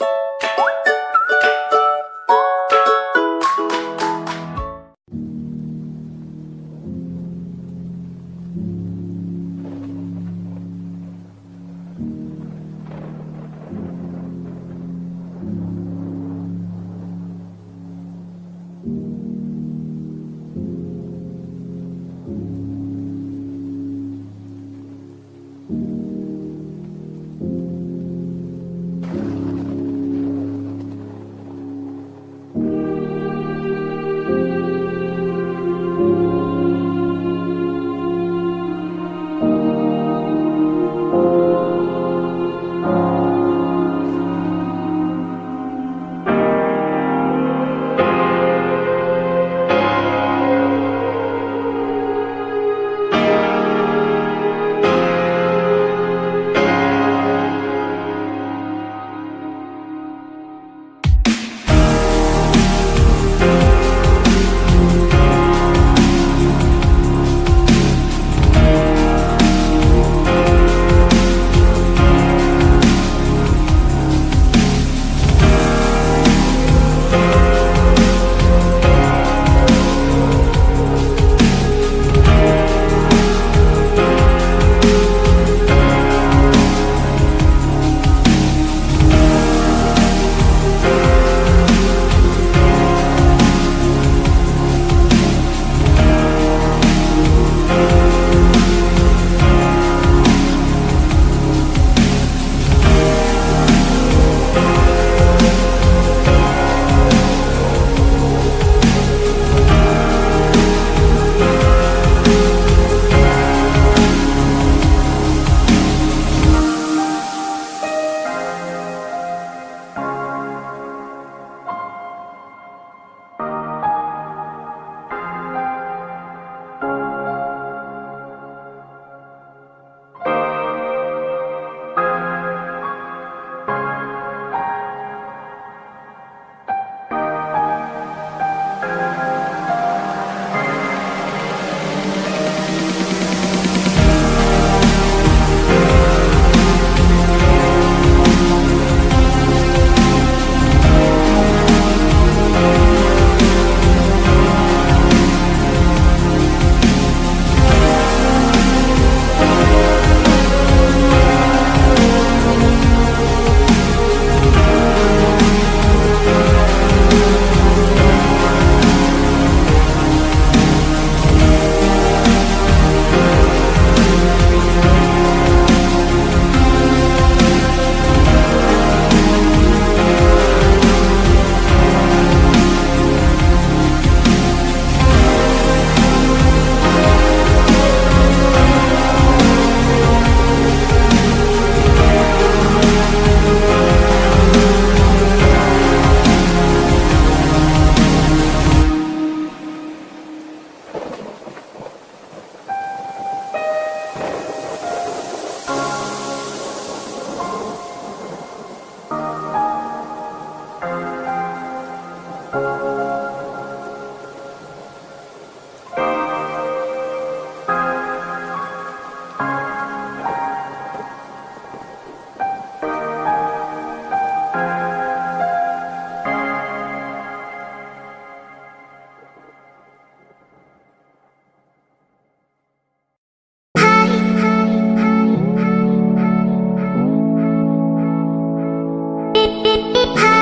you Hi.